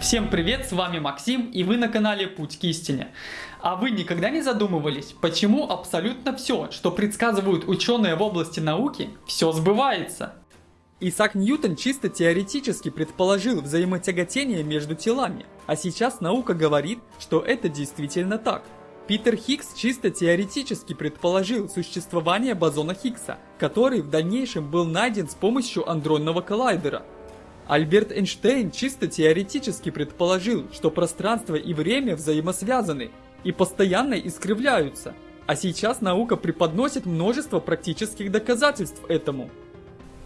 Всем привет, с вами Максим и вы на канале Путь к истине. А вы никогда не задумывались, почему абсолютно все, что предсказывают ученые в области науки, все сбывается? Исаак Ньютон чисто теоретически предположил взаимотяготение между телами, а сейчас наука говорит, что это действительно так. Питер Хиггс чисто теоретически предположил существование бозона Хиггса, который в дальнейшем был найден с помощью андронного коллайдера. Альберт Эйнштейн чисто теоретически предположил, что пространство и время взаимосвязаны и постоянно искривляются, а сейчас наука преподносит множество практических доказательств этому.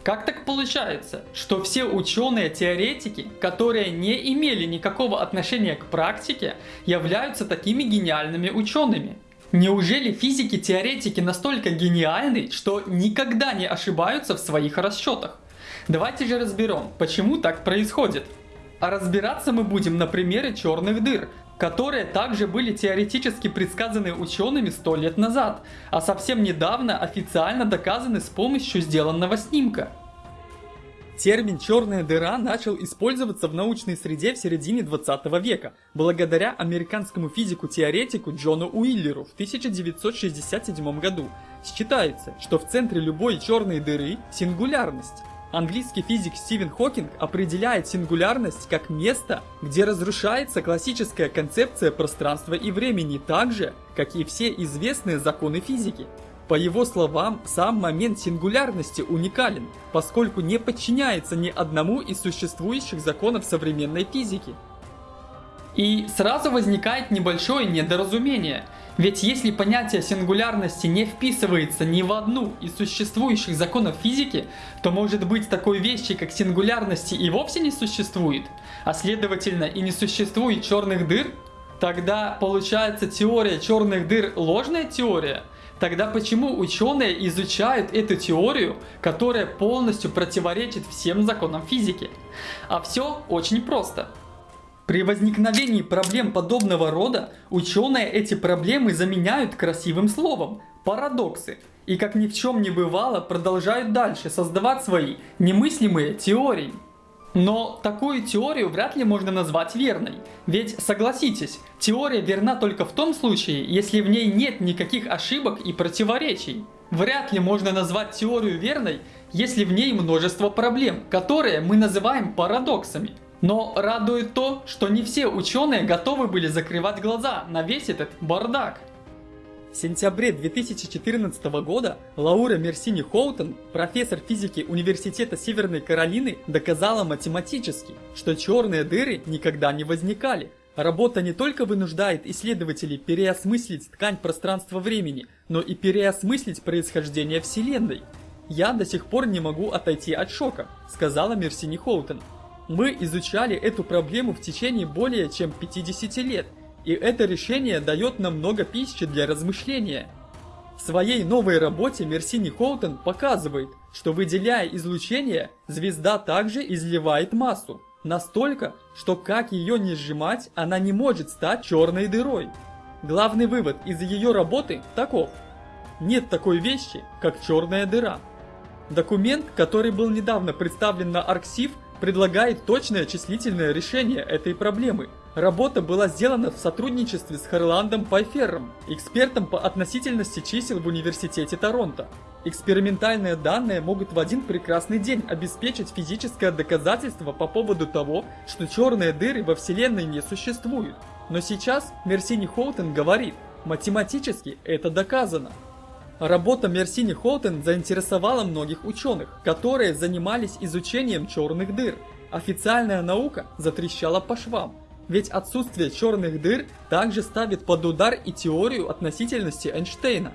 Как так получается, что все ученые-теоретики, которые не имели никакого отношения к практике, являются такими гениальными учеными? Неужели физики-теоретики настолько гениальны, что никогда не ошибаются в своих расчетах? Давайте же разберем, почему так происходит. А разбираться мы будем на примере черных дыр, которые также были теоретически предсказаны учеными 100 лет назад, а совсем недавно официально доказаны с помощью сделанного снимка. Термин «черная дыра» начал использоваться в научной среде в середине 20 века, благодаря американскому физику-теоретику Джону Уиллеру в 1967 году. Считается, что в центре любой черной дыры – сингулярность. Английский физик Стивен Хокинг определяет сингулярность как место, где разрушается классическая концепция пространства и времени так же, как и все известные законы физики. По его словам, сам момент сингулярности уникален, поскольку не подчиняется ни одному из существующих законов современной физики. И сразу возникает небольшое недоразумение. Ведь если понятие сингулярности не вписывается ни в одну из существующих законов физики, то может быть такой вещи, как сингулярности и вовсе не существует, а следовательно и не существует черных дыр, тогда получается теория черных дыр ложная теория. Тогда почему ученые изучают эту теорию, которая полностью противоречит всем законам физики? А все очень просто. При возникновении проблем подобного рода ученые эти проблемы заменяют красивым словом – парадоксы. И как ни в чем не бывало, продолжают дальше создавать свои немыслимые теории. Но такую теорию вряд ли можно назвать верной. Ведь согласитесь, теория верна только в том случае, если в ней нет никаких ошибок и противоречий. Вряд ли можно назвать теорию верной, если в ней множество проблем, которые мы называем парадоксами. Но радует то, что не все ученые готовы были закрывать глаза на весь этот бардак. В сентябре 2014 года Лаура Мерсини Хоутон, профессор физики Университета Северной Каролины, доказала математически, что черные дыры никогда не возникали. Работа не только вынуждает исследователей переосмыслить ткань пространства-времени, но и переосмыслить происхождение Вселенной. «Я до сих пор не могу отойти от шока», — сказала Мерсини Хоутон. Мы изучали эту проблему в течение более чем 50 лет, и это решение дает нам много пищи для размышления. В своей новой работе Мерсини Хоутон показывает, что выделяя излучение, звезда также изливает массу. Настолько, что как ее не сжимать, она не может стать черной дырой. Главный вывод из ее работы таков. Нет такой вещи, как черная дыра. Документ, который был недавно представлен на Арксив, предлагает точное числительное решение этой проблемы. Работа была сделана в сотрудничестве с Харландом Пайфером, экспертом по относительности чисел в Университете Торонто. Экспериментальные данные могут в один прекрасный день обеспечить физическое доказательство по поводу того, что черные дыры во Вселенной не существуют. Но сейчас Мерсини Хоутен говорит, математически это доказано. Работа Мерсини Холтен заинтересовала многих ученых, которые занимались изучением черных дыр. Официальная наука затрещала по швам, ведь отсутствие черных дыр также ставит под удар и теорию относительности Эйнштейна.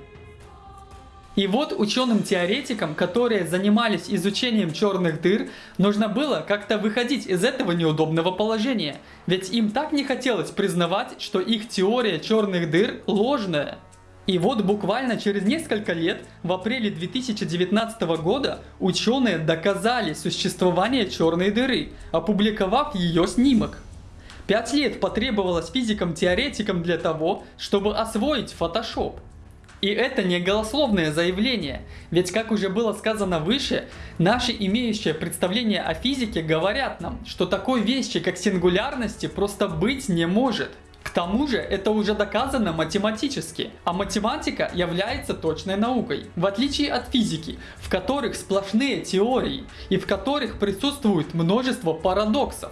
И вот ученым-теоретикам, которые занимались изучением черных дыр, нужно было как-то выходить из этого неудобного положения, ведь им так не хотелось признавать, что их теория черных дыр ложная. И вот буквально через несколько лет, в апреле 2019 года, ученые доказали существование черной дыры, опубликовав ее снимок. Пять лет потребовалось физикам-теоретикам для того, чтобы освоить Photoshop. И это не голословное заявление, ведь как уже было сказано выше, наши имеющие представления о физике говорят нам, что такой вещи как сингулярности просто быть не может. К тому же это уже доказано математически, а математика является точной наукой, в отличие от физики, в которых сплошные теории и в которых присутствует множество парадоксов.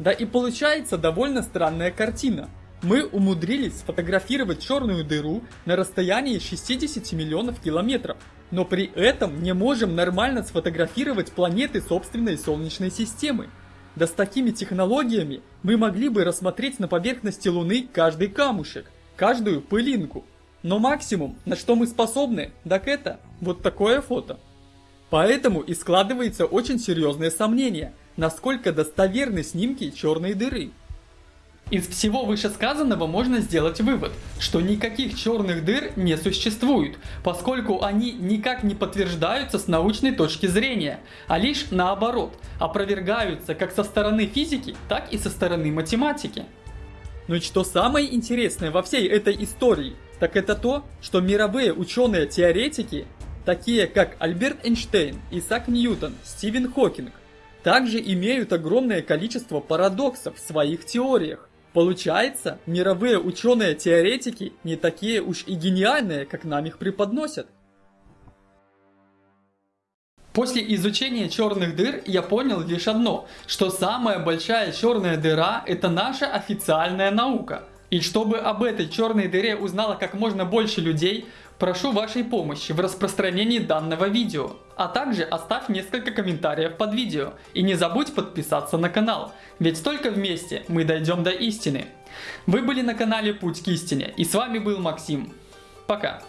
Да и получается довольно странная картина. Мы умудрились сфотографировать черную дыру на расстоянии 60 миллионов километров, но при этом не можем нормально сфотографировать планеты собственной Солнечной системы. Да с такими технологиями мы могли бы рассмотреть на поверхности Луны каждый камушек, каждую пылинку. Но максимум, на что мы способны, так это вот такое фото. Поэтому и складывается очень серьезное сомнение, насколько достоверны снимки черной дыры. Из всего вышесказанного можно сделать вывод, что никаких черных дыр не существует, поскольку они никак не подтверждаются с научной точки зрения, а лишь наоборот, опровергаются как со стороны физики, так и со стороны математики. Но ну что самое интересное во всей этой истории, так это то, что мировые ученые-теоретики, такие как Альберт Эйнштейн, Исаак Ньютон, Стивен Хокинг, также имеют огромное количество парадоксов в своих теориях. Получается, мировые ученые-теоретики не такие уж и гениальные, как нам их преподносят. После изучения черных дыр я понял лишь одно, что самая большая черная дыра это наша официальная наука. И чтобы об этой черной дыре узнало как можно больше людей, прошу вашей помощи в распространении данного видео. А также оставь несколько комментариев под видео. И не забудь подписаться на канал, ведь только вместе мы дойдем до истины. Вы были на канале Путь к истине, и с вами был Максим. Пока.